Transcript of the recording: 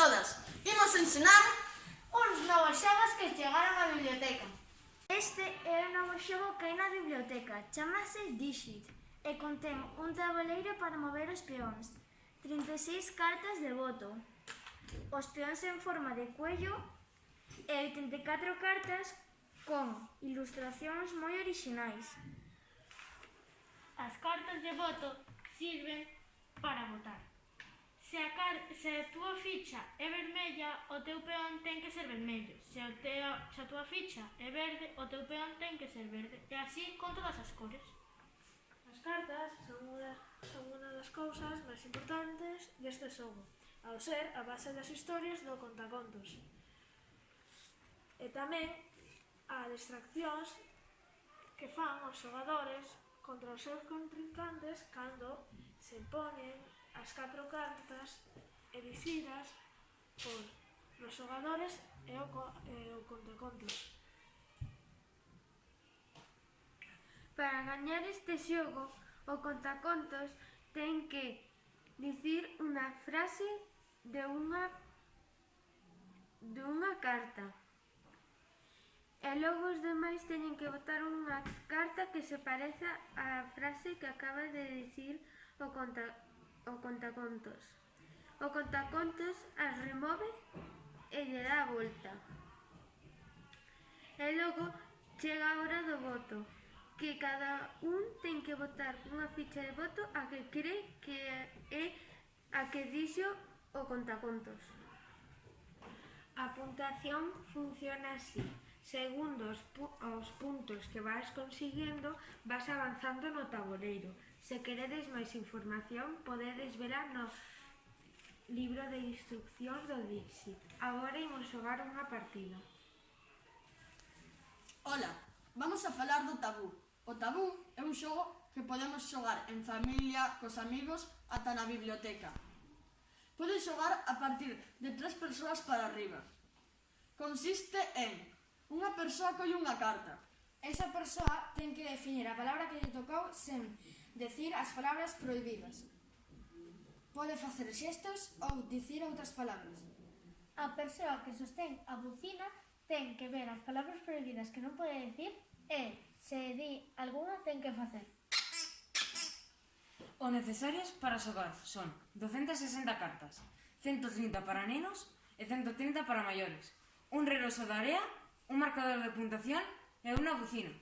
todas. Imos ensinar uns novos xogos que chegaron á biblioteca. Este é o novo xogo que hai na biblioteca, chamase Digit, e contén un tabuleiro para mover os peóns, 36 cartas de voto, os peóns en forma de cuello e 84 cartas con ilustracións moi orixinais. As cartas de voto sirven para votar se a túa ficha é vermella, o teu peón ten que ser vermello. Se a, teo, se a túa ficha é verde, o teu peón ten que ser verde. E así con todas as cores. As cartas son unha, son unha das cousas máis importantes deste xogo, ao ser a base das historias do contacontos. E tamén a distraccións que fan os xogadores contra os seus contrincantes cando se ponen as catro cartas e por os xogadores e o, e o contacontos. Para gañar este xogo, o contacontos ten que dicir unha frase de unha de unha carta. E logo os demais teñen que votar unha carta que se pareza á frase que acaba de dicir o, conta, o contacontos. O contacontos as remove e lle dá a volta. E logo chega a hora do voto, que cada un ten que votar unha ficha de voto a que cree que é a que dixo o contacontos. A puntuación funciona así. Segundo os, pu os puntos que vas conseguindo, vas avanzando no tabuleiro. Se queredes máis información, podedes verá no Libro de instruccións do Dixit. Agora imos xogar unha partida. Ola, vamos a falar do tabú. O tabú é un xogo que podemos xogar en familia, cos amigos, ata na biblioteca. Podes xogar a partir de tres persoas para arriba. Consiste en unha persoa colle unha carta. Esa persoa ten que definir a palabra que lle tocou sen decir as palabras prohibidas. Pode facer xestos ou dicir outras palabras. A persoa que sostén a bucina ten que ver as palabras prohibidas que non pode dicir e, se di alguna, ten que facer. O necesarias para xogar son 260 cartas, 130 para nenos e 130 para maiores, un reloxo de area, un marcador de puntuación e unha bucina.